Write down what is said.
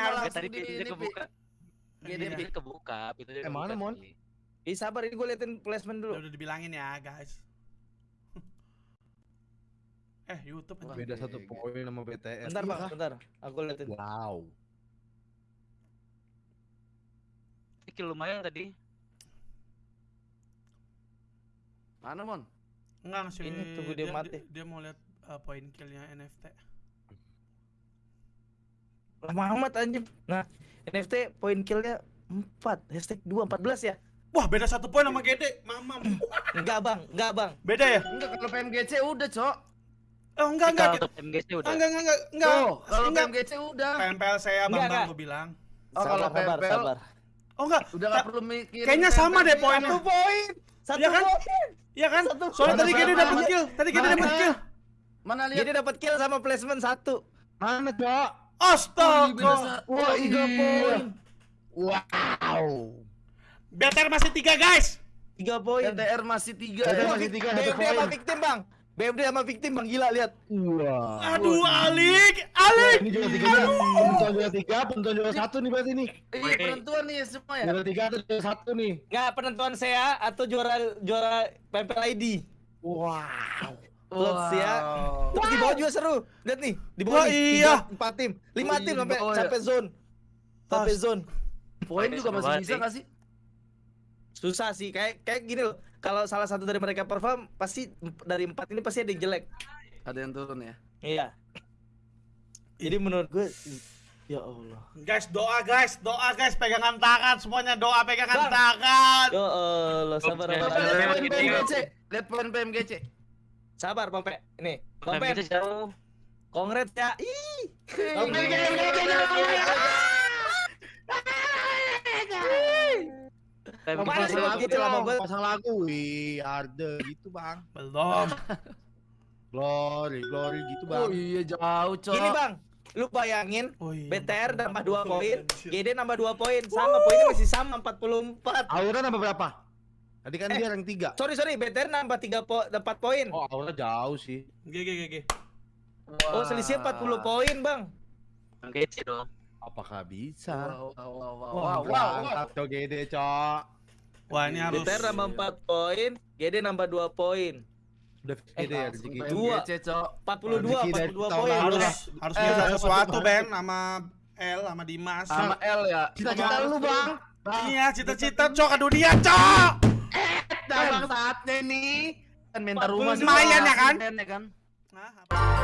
masuk tadi di pintunya kebuka. Iya, pintunya kebuka, pintunya Eh, mana, Mon? tadi. Ih sabar ini gue liatin placement dulu. Udah, udah dibilangin ya, guys. eh, YouTube. Beda satu Iya, poin sama BTS. Bentar Iya bang, kah? bentar. Aku liatin. Wow. Ini kill lumayan tadi. Mana mon? Enggak sih. Ini tunggu dia mati. Dia, mau lihat uh, poin killnya NFT. Lama amat anjing. Nah, NFT poin killnya 4, hashtag 2, 14 ya? Wah, beda satu poin sama Gede. Mamam. Enggak bang, enggak bang. Beda ya? Enggak kalau PMGC udah, Cok. Oh, enggak, enggak. Kalau untuk MGC udah. Enggak, enggak, enggak, enggak. Tuh, kalau enggak. PMGC udah. PMPL saya Enggak, Bambang enggak. gue bilang. Oh, kalau sabar, sabar, PMPL sabar. Oh, enggak. Udah Ta- nggak perlu mikir. Kayaknya sama deh poinnya. Satu poin. Satu Iya kan? poin. Iya kan? Satu Soalnya tadi Gede Mana, dapat kill. Tadi Gede Mana? dapat kill. Mana lihat? Jadi dapat kill sama placement satu. Mana, Cok? Astaga. Wah, poin. Wow. BTR masih tiga, guys. Tiga poin. LDR masih tiga LDR ya. masih tiga, satu BMD sama poin. victim bang. BMD sama victim bang gila lihat. Wah. Aduh, Alik, Alik. Ini juga tiga. Penonton juga tiga, penonton juga satu nih berarti nih. Iya, penentuan nih semua ya. Juara tiga atau juara satu nih. Nggak penentuan saya atau juara juara PMPL ID. Wow. Lots ya. Wow. Terus di bawah juga seru. Lihat nih, di bawah Wah, nih. iya. tiga, Empat tim, lima Oh, tim sampai bawah ya. sampai zone. Sampai zone. Poin juga masih bisa sih. nggak sih? Susah sih kayak kayak gini loh. Kalau salah satu dari mereka perform pasti dari empat ini pasti ada yang jelek. Ada yang turun ya. Iya. Jadi menurut gue ya Allah. Guys, doa guys, doa guys, pegangan tangan semuanya doa pegangan Bang. tangan. Ya Allah, sabar lihat poin PMGC. Lihat poin PMGC. Sabar Bang Pe. Ini, Bang Pe. MGC jauh. Kongres ya. Ih. Pe, jauh. Bang? gitu lama banget. Pasang lagu, wih, Arde gitu bang. Belum. Glory, glory gitu Oh bang. iya jauh, Cok. Gini Bang, lu bayangin Oh iya. BTR nambah 2 poin. GD nambah 2 poin, sama poinnya masih sama 44. Aura nambah berapa? Tadi kan Eh. dia rank tiga. Sorry sorry, BTR nambah 3 po 4 poin. Oh, Aura jauh sih. G G G G. Oh, selisihnya 40 poin, Bang. MGC dong. Apakah bisa? Wow, wow, wow, wow, Wah, wow, wow. berangkat Cok Gede, Cok. Wah, ini harus BTR nambah 4 poin, GD nambah 2 poin. Udah Gede ya Langsung rezeki. Dua. PMGC, Cok. 42, Rezeki dari 42 tahun poin. harus lah. harus Eh, minta dapat sesuatu. Ben sama L sama Dimas. Sama L ya. Cita-cita lu, Bang. Iya, cita-cita cok ke dunia cok. Dah bang saatnya nih. Kan minta rumah 42. Lumayan ya kan? Ya kan? Nah, apa?